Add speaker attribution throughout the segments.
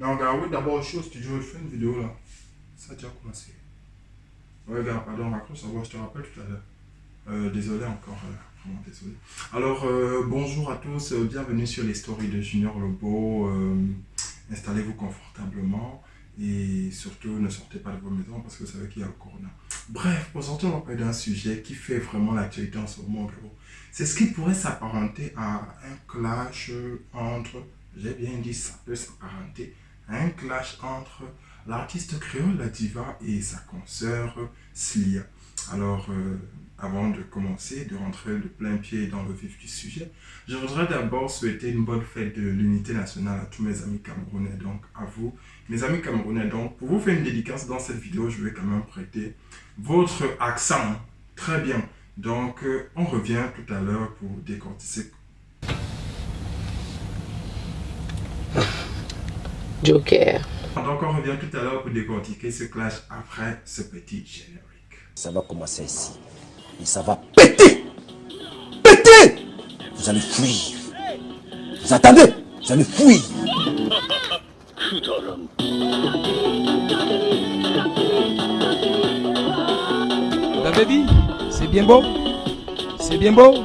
Speaker 1: Donc, ah oui, d'abord, au studio, je fais une vidéo là. Ça a déjà commencé. Ouais, gars, pardon, raccroche je te rappelle tout à l'heure. Euh, désolé encore, euh, vraiment désolé. Alors, euh, bonjour à tous, euh, bienvenue sur les stories de Junior Lobo. Installez-vous confortablement et surtout ne sortez pas de vos maisons parce que vous savez qu'il y a le corona. Bref, aujourd'hui, on va parler d'un sujet qui fait vraiment l'actualité en ce moment. C'est ce qui pourrait s'apparenter à un clash entre, j'ai bien dit, ça peut s'apparenter un clash entre l'artiste créole, la diva, et sa consoeur Slia. Alors, euh, avant de commencer, de rentrer de plein pied dans le vif du sujet, je voudrais d'abord souhaiter une bonne fête de l'unité nationale à tous mes amis camerounais, donc à vous, mes amis camerounais. Donc, pour vous faire une dédicace dans cette vidéo, je vais quand même prêter votre accent. Très bien. Donc, euh, on revient tout à l'heure pour décortiquer.
Speaker 2: Joker.
Speaker 1: Donc, on revient tout à l'heure pour décortiquer ce clash après ce petit générique.
Speaker 3: Ça va commencer ici. Et ça va péter Péter Vous allez fuir. Vous attendez Vous allez fuir.
Speaker 4: La baby, c'est bien beau C'est bien beau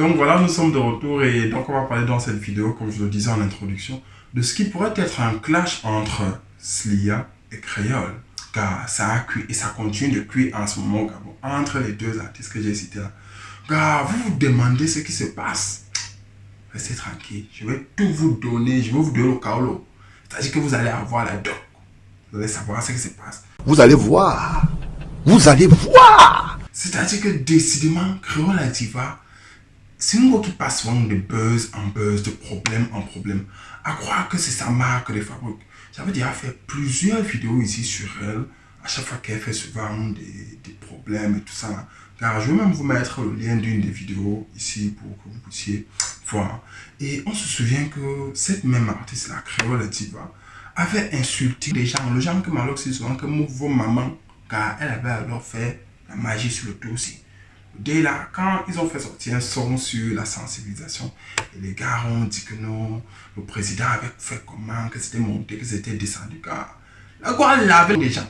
Speaker 1: Donc voilà, nous sommes de retour et donc on va parler dans cette vidéo, comme je le disais en introduction, de ce qui pourrait être un clash entre Slia et Créole. Car ça a cuit et ça continue de cuire en ce moment au Gabon, entre les deux artistes que j'ai cités là. Car vous vous demandez ce qui se passe. Restez tranquille, je vais tout vous donner, je vais vous donner le kaolo. C'est-à-dire que vous allez avoir la doc. Vous allez savoir ce qui se passe.
Speaker 3: Vous allez voir. Vous allez voir.
Speaker 1: C'est-à-dire que décidément, Créole la diva, voix qui passe souvent de buzz en buzz, de problème en problème. À croire que c'est sa marque de fabrique. J'avais déjà fait plusieurs vidéos ici sur elle. À chaque fois qu'elle fait souvent des, des problèmes et tout ça. Car je vais même vous mettre le lien d'une des vidéos ici pour que vous puissiez voir. Et on se souvient que cette même artiste, la Créole diva, avait insulté les gens. Les gens que Maloc c'est souvent que vos mamans. Car elle avait alors fait la magie sur le dos aussi. Dès là, quand ils ont fait sortir un son sur la sensibilisation, et les gars ont dit que non, le président avait fait comment, que c'était monté, que c'était descendu. Car la quoi laver les gens.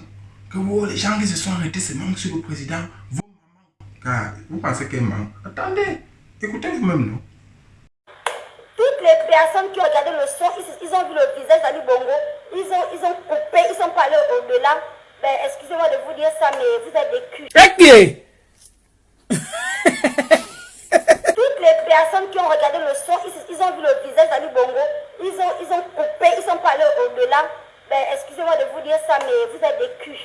Speaker 1: Que oh, les gens qui se sont arrêtés se manquent sur le président, vos mamans. Car vous pensez qu'elle ment. Attendez, écoutez vous-même, non?
Speaker 5: Toutes les personnes qui ont regardé le son, ils, ils ont vu le visage d'Ali Bongo, ils ont, ils ont coupé, ils sont pas allés au-delà. Ben, excusez-moi de vous dire ça, mais vous êtes des culs. Toutes les personnes qui ont regardé le son, ils, ils ont vu le visage d'Ali Bongo, ils ont, ils ont coupé, ils sont pas allés au-delà. Ben, excusez-moi de vous dire ça, mais vous êtes des culs.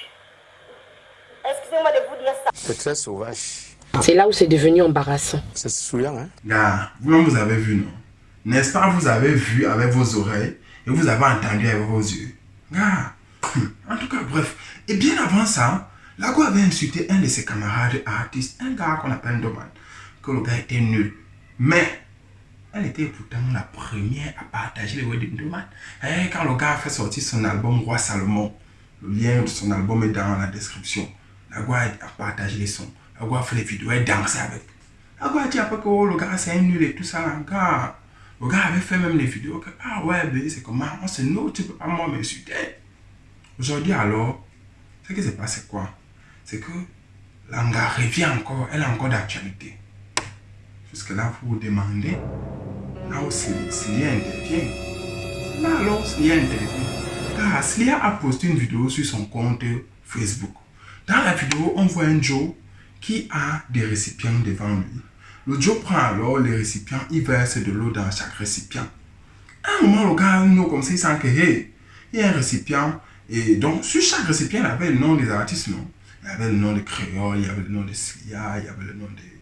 Speaker 5: Excusez-moi de vous dire ça.
Speaker 6: C'est très sauvage.
Speaker 2: C'est là où c'est devenu embarrassant.
Speaker 6: C'est souillant, hein?
Speaker 1: Gars, vous-même vous avez vu, non? N'est-ce pas, vous avez vu avec vos oreilles et vous avez entendu avec vos yeux. Gars, en tout cas, bref. Et bien avant ça, Lago avait insulté un de ses camarades artistes, un gars qu'on appelle Doman, que le gars était nul. Mais, elle était pourtant la première à partager les wedding Doman. Et quand le gars a fait sortir son album Roi Salomon, le lien de son album est dans la description. Lago a partagé les sons. Lago a fait les vidéos, elle dansait avec. Lago a dit après que oh, le gars c'est un nul et tout ça. là. Gars, le gars avait fait même les vidéos ah ouais, c'est comment On se nous, tu peux pas moi m'insulter. Aujourd'hui alors, ce qui se passe c'est quoi? C'est que Langa revient encore, elle est encore d'actualité. Jusque là, vous vous demandez, là où Slia intervient. Là alors, Slia intervient. Car Slia a posté une vidéo sur son compte Facebook. Dans la vidéo, on voit un Joe qui a des récipients devant lui. Le Joe prend alors les récipients, il verse de l'eau dans chaque récipient. À un moment, le gars, nous, comme ça, il sent que, hey, il y a un récipient. Et donc, sur chaque récipient, il avait le nom des artistes, non? Il y avait le nom de Créole, il y avait le nom de Slia, il y avait le nom de,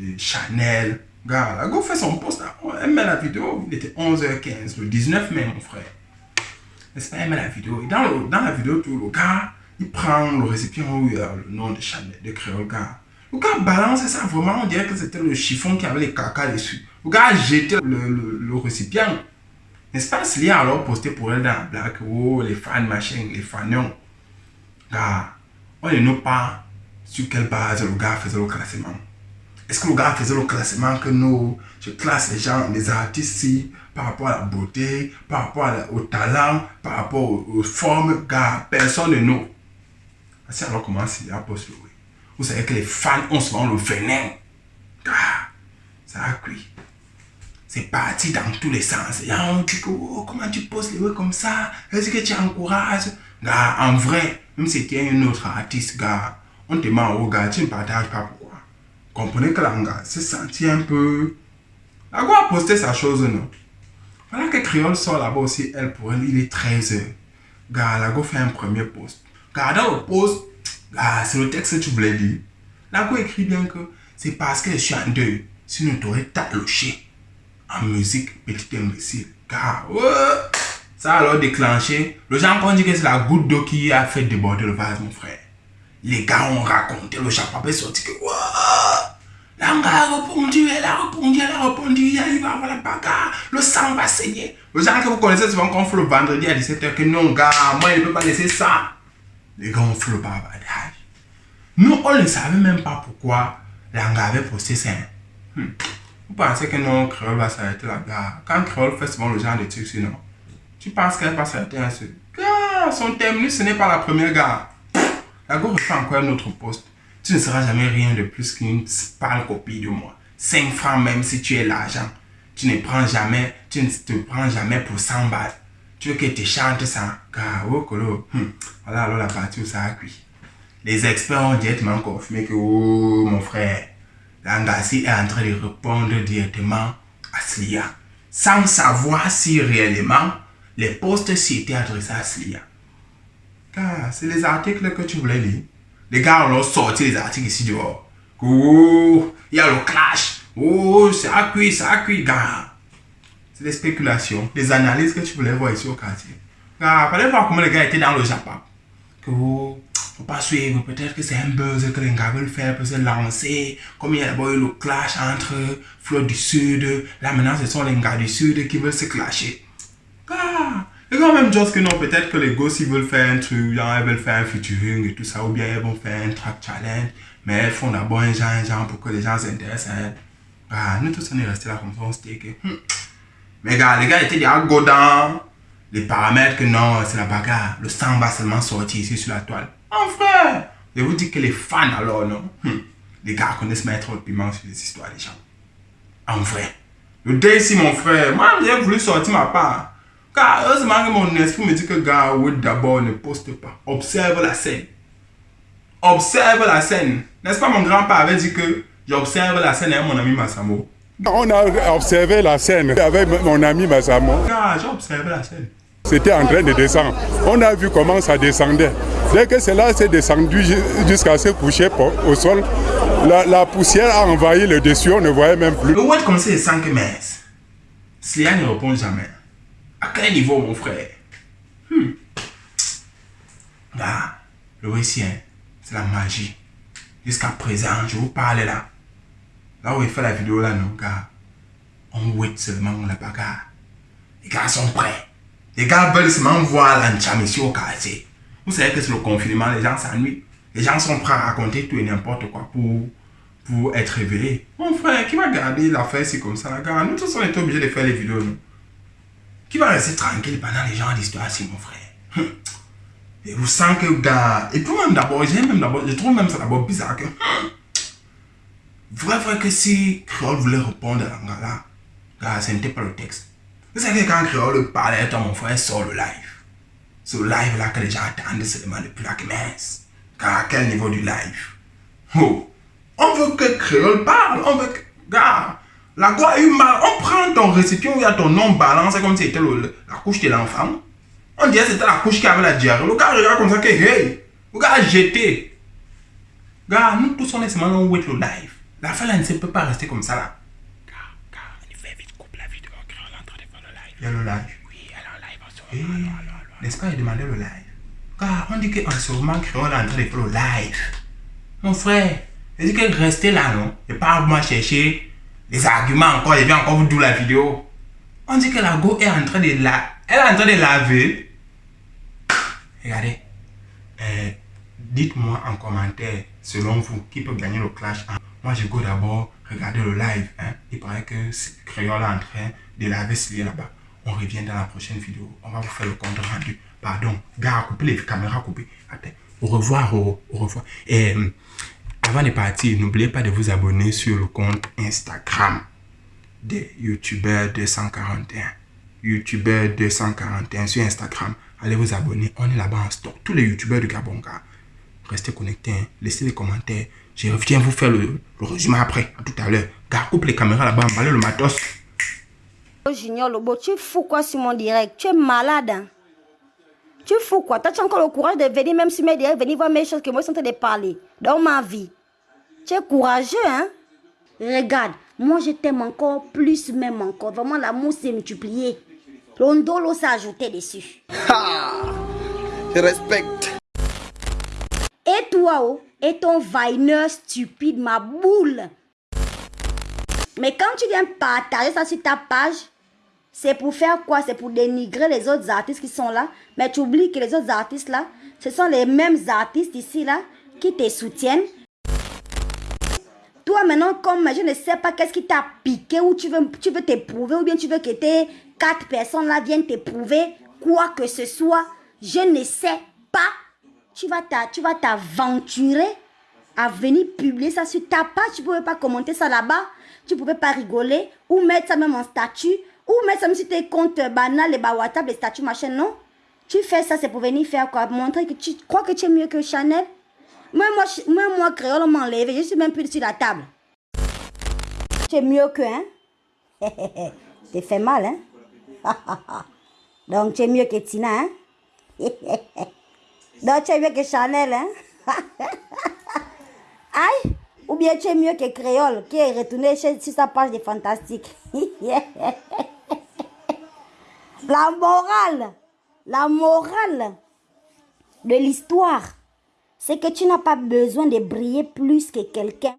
Speaker 1: de Chanel. Gars, la go fait son post, là. elle met la vidéo, il était 11h15, le 19 mai, mon frère. N'est-ce pas, elle met la vidéo. Dans, la vidéo, tout, le gars, il prend le récipient où il a le nom de Chanel, de Créole, gars. Le gars balance ça, vraiment, on dirait que c'était le chiffon qui avait les caca dessus. Le gars a le, récipient. N'est-ce pas, Slia a alors posté pour elle dans la blague, oh, les fans, machin, les fanions. Gars, on ne nous pas sur quelle base le gars faisait le classement. Est-ce que le gars faisait le classement que nous, je classe les gens, les artistes ici, par rapport à la beauté, par rapport au talent, par rapport aux, formes, gars, personne ne nous. C'est alors comment c'est à poste le oui. Vous savez que les fans ont souvent le venin. Gars, ça a cuit. C'est parti dans tous les sens. Et on dit que, oh, comment tu poses les oui comme ça? Est-ce que tu encourages? Gars, en vrai, même si tu es un autre artiste, gars, on te ment au gars, tu ne partages pas. Comprenez que l'anga s'est senti un peu. La go a posté sa chose, non? Voilà que Créole sort là-bas aussi, elle, pour elle, il est 13h. Gars, la go fait un premier post. Gars, dans le post, c'est le texte que tu voulais lire. La go écrit bien que c'est parce que je suis en deuil. Sinon, tu aurais taloché en musique, petit imbécile. Gars, ouais. Ça a alors déclenché. Le gens ont dit que c'est la goutte d'eau qui a fait déborder le vase, mon frère. Les gars ont raconté, le chapeau est sorti que Ouah, L'anga a répondu, elle a répondu, elle a répondu, il y avoir la bagarre, le sang va saigner. Le gens que vous connaissez souvent qu'on le vendredi à 17h que non, gars, moi je ne peux pas laisser ça. Les gars ont fait le bavardage. Nous, on ne savait même pas pourquoi l'anga avait posté ça. Hmm. Vous pensez que non, Créole va s'arrêter là, gars. Quand Créole fait souvent le genre de trucs, sinon, tu penses qu'elle va s'arrêter à ce. Gars, son thème, ce n'est pas la première, gars. La go refait encore un autre poste. Tu ne seras jamais rien de plus qu'une pâle copie de moi. 5 francs même si tu es l'argent. Tu ne prends jamais, tu te prends jamais pour 100 balles. Tu veux que tu chantes ça? Car, oh, colo. hum, Voilà alors la partie où ça a cuit. Les experts ont directement confirmé que, oh, mon frère, Langassi est en train de répondre directement à Slia. Sans savoir si réellement les postes s'y étaient adressés à Slia. Car c'est les articles que tu voulais lire. Les gars ont sorti les articles ici dehors. Oh, il y a le clash. Oh, ça a cuit, ça cuit, gars. C'est des spéculations, des analyses que tu voulais voir ici au quartier. Gars, fallait voir comment les gars étaient dans le Japon. Que oh, faut pas suivre, peut-être que c'est un buzz que les gars veulent faire pour se lancer. Comme il y a eu le clash entre Flotte du Sud. Là maintenant, ce sont les gars du Sud qui veulent se clasher. Ah, les gars même juste que non, peut-être que les gosses ils veulent faire un truc, genre ils veulent faire un featuring et tout ça, ou bien ils vont faire un track challenge, mais elles font d'abord un genre, un genre pour que les gens s'intéressent à elles. Ah, nous tous on est restés là comme ça, on se dit que. hmm. Mais gars, les gars étaient déjà go dans les paramètres que non, c'est la bagarre, le sang va seulement sortir ici sur la toile. En frère, je vous dis que les fans alors, non, hmm, les gars connaissent mettre le piment sur les histoires des gens. En vrai. Le dé ici, mon frère, moi j'ai voulu sortir ma part. Car heureusement que mon esprit me dit que gars, oui, d'abord ne poste pas. Observe la scène. Observe la scène. N'est-ce pas mon grand-père avait dit que j'observe la scène avec mon ami Massamo.
Speaker 7: On a observé la scène avec mon ami Massamo.
Speaker 1: Gars, j'ai observé la scène.
Speaker 7: C'était en train de descendre. On a vu comment ça descendait. Dès que cela s'est descendu ju- jusqu'à se coucher au sol, la, la poussière a envahi le dessus, on ne voyait même plus.
Speaker 1: Le web comme ça, que mince. Slia ne répond jamais. À quel niveau, mon frère? Hmm. Gars, le Wessien, c'est la magie. Jusqu'à présent, je vous parle là. Là où il fait la vidéo là, non, gars. On wait seulement la bagarre. Les gars sont prêts. Les gars veulent seulement voir l'ancham ici au quartier. Vous savez que c'est le confinement, les gens s'ennuient. Les gens sont prêts à raconter tout et n'importe quoi pour, pour être réveillés. Mon frère, qui va garder l'affaire ici comme ça, là, gars? Nous tous, on est obligés de faire les vidéos, nous. Qui va rester tranquille pendant les gens d'histoire ici, mon frère Hum. Et vous sentez que, gars... Et puis même d'abord, même d'abord, je trouve même ça d'abord bizarre que... hum, Vrai, vrai que si Créole voulait répondre à l'angala, gars, ce n'était pas le texte. Vous savez que quand Créole parlait, toi, mon frère sort le live. Ce live là que les gens attendent seulement depuis la mince. Car à quel niveau du live? Oh, on veut que Créole parle, on veut que... Gars, la eu mal. On prend ton récipient où il y a ton nom balance comme si c'était la couche de l'enfant. On dirait que c'était la couche qui avait la diarrhée. Le gars regarde comme ça que, hey, le gars a jeté. Gars, nous tous on est seulement on wait le live. La fin là ne peut pas rester comme ça là. Gars, gars, on fait vite, coupe la vidéo. Créole est en train de faire le live. Il y a le live. Oui, elle est en live en ce moment. Allons, allons, allons. N'est-ce pas, il demandait le live. Car on dit qu'en ce moment, Créole est en train de faire le live. Mon frère, il dit que restez là, non Et pas moi chercher les arguments encore, et bien encore vous d'où la vidéo. On dit que la go est en train de la... Elle est en train de laver. Regardez. Euh, Dites-moi en commentaire, selon vous, qui peut gagner le clash. Moi, je go d'abord regardez le live. Hein. Il paraît que Créole est en train de laver ce lien là-bas. On revient dans la prochaine vidéo. On va vous faire le compte rendu. Pardon. Gars, coupez les caméras coupées. Attends. Au revoir. Au, au revoir. Et avant de partir, n'oubliez pas de vous abonner sur le compte Instagram des youtubeurs 241. Youtubeur 241 sur Instagram. Allez vous abonner. On est là-bas en stock. Tous les youtubeurs du Gabon, gars. Restez connectés. hein. Laissez des commentaires. Je reviens vous faire le, résumé après. À tout à l'heure. Gars, coupe les caméras là-bas. Emballez le matos.
Speaker 5: Junior Lobo, tu es fou quoi sur mon direct Tu es malade. hein? Tu quoi Toi, tu as encore le courage de venir même sur mes directs, venir voir mes choses que moi je suis en train de parler dans ma vie. Tu es courageux, hein Regarde, moi je t'aime encore plus, même encore. Vraiment, l'amour s'est multiplié. L'ondolo s'est ajouté dessus.
Speaker 6: Je respecte.
Speaker 5: Et toi, oh, et ton vaineur stupide, ma boule. Mais quand tu viens partager ça sur ta page, c'est pour faire quoi? C'est pour dénigrer les autres artistes qui sont là. Mais tu oublies que les autres artistes là, ce sont les mêmes artistes ici là qui te soutiennent. Toi maintenant, comme je ne sais pas qu'est-ce qui t'a piqué ou tu veux, tu veux t'éprouver ou bien tu veux que tes quatre personnes là viennent t'éprouver quoi que ce soit, je ne sais pas. Tu vas t'a- tu vas t'aventurer à venir publier ça sur ta page. Tu ne pouvais pas commenter ça là-bas. Tu ne pouvais pas rigoler ou mettre ça même en statut ou même sur tes comptes banals, les WhatsApp, les statuts, machin, non? Tu fais ça, c'est pour venir faire quoi? Montrer que tu crois que tu es mieux que Chanel? Moi, moi, moi, moi créole, enlevé. Je suis même plus sur la table. Tu es mieux que, hein? T'es fait mal, hein? Donc, tu es mieux que Tina, hein? Donc, tu es mieux que Chanel, hein? Aïe Ou bien tu es mieux que Créole, qui est retourné sur sa page de fantastique. La morale, la morale de l'histoire, c'est que tu n'as pas besoin de briller plus que quelqu'un